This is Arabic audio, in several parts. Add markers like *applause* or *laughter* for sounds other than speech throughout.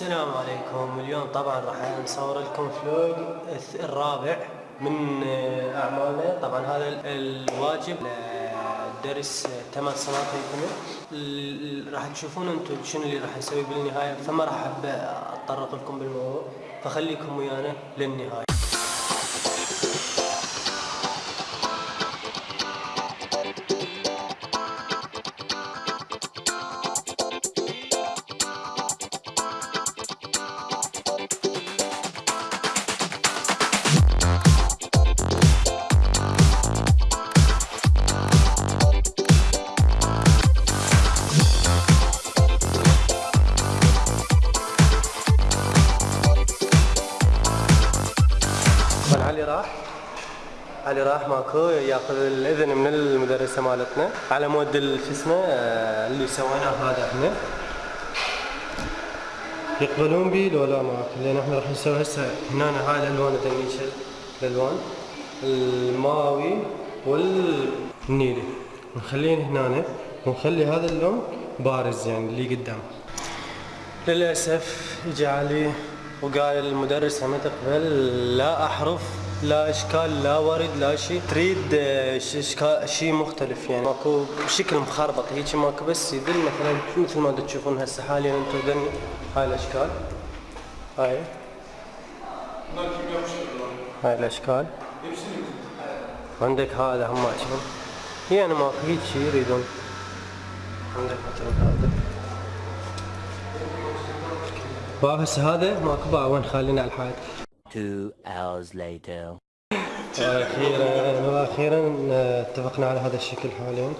السلام عليكم. اليوم طبعا راح نصور لكم فلوج الرابع من آه، اعمالنا طبعا هذا ال- الواجب درس ثمان سنوات ال- راح تشوفون أنتم شنو اللي راح نسوي بالنهاية. فما راح أتطرق لكم بالموضوع. فخليكم ويانا للنهاية. علي راح ماكو يأخذ الإذن من المدرسة مالتنا. على مود شو اسمه اللي سويناه هذا إحنا. يقبلون بي؟ لو لا ماكو لأن إحنا راح نسوي هسه هنا هاي الالوان تميش الألوان. الماوي والنيلي نخليه هنا ونخلي هذا اللون بارز يعني اللي قدام للأسف اجى علي وقال المدرسة ما تقبل لا أحرف لا إشكال لا ورد لا شيء. تريد آه، شيء مختلف يعني. ماكو بشكل مخربط. هيك ماكو بس يدل مثلا مثل ما تشوفون هسه حاليا أنتم هاي الأشكال. هاي. هاي الأشكال. عندك هذا هم شوف يعني ماكو هيك شيء يريدون. عندك مثلا هذا. باب هسه هذا ماكو باب وين خلينا على الحائط؟ Two hours later. وأخيرا آه، أتفقنا على هذا الشكل حاليا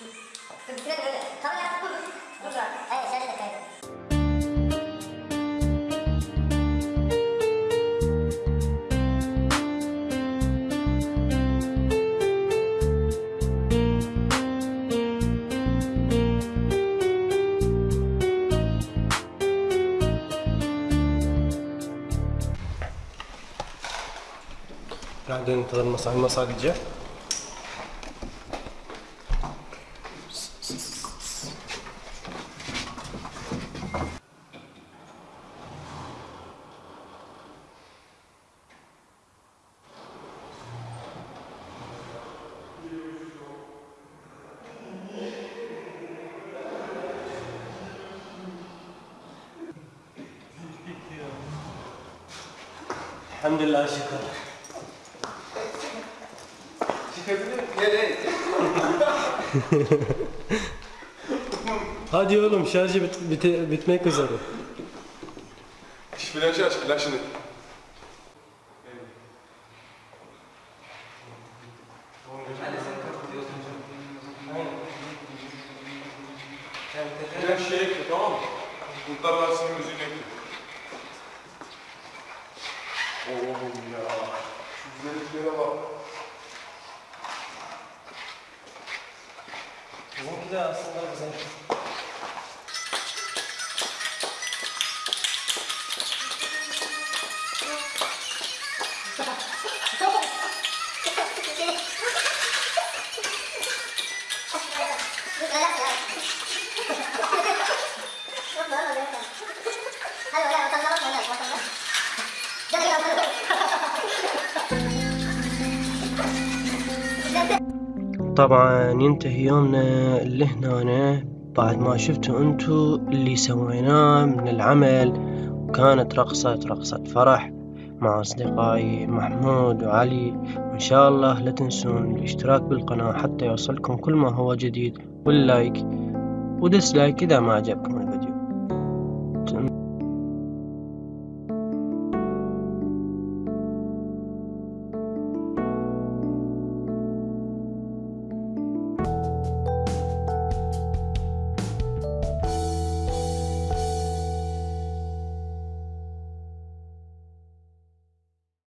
Üstüne böyle. Tamam ya. Dur. Dur. Sadece Elhamdülillah şükür. Çıkabilir miyim? Nereye? *laughs* Hadi oğlum şarjı bit, bite- bitmek üzere. Flaşı aç, flaşını. Flaş şey ekle tamam mı? Kurtlar Vadisi'nin müziğini ekle. Oğlum ya. Şu güzelliklere bak. Bizimki de aslında güzel. طبعا ينتهي يومنا اللي هنا بعد ما شفتوا أنتو اللي سويناه من العمل وكانت رقصة رقصة فرح مع أصدقائي محمود وعلي. وإن شاء الله لا تنسون الاشتراك بالقناة حتى يوصلكم كل ما هو جديد. واللايك وديسلايك إذا ما عجبكم الفيديو.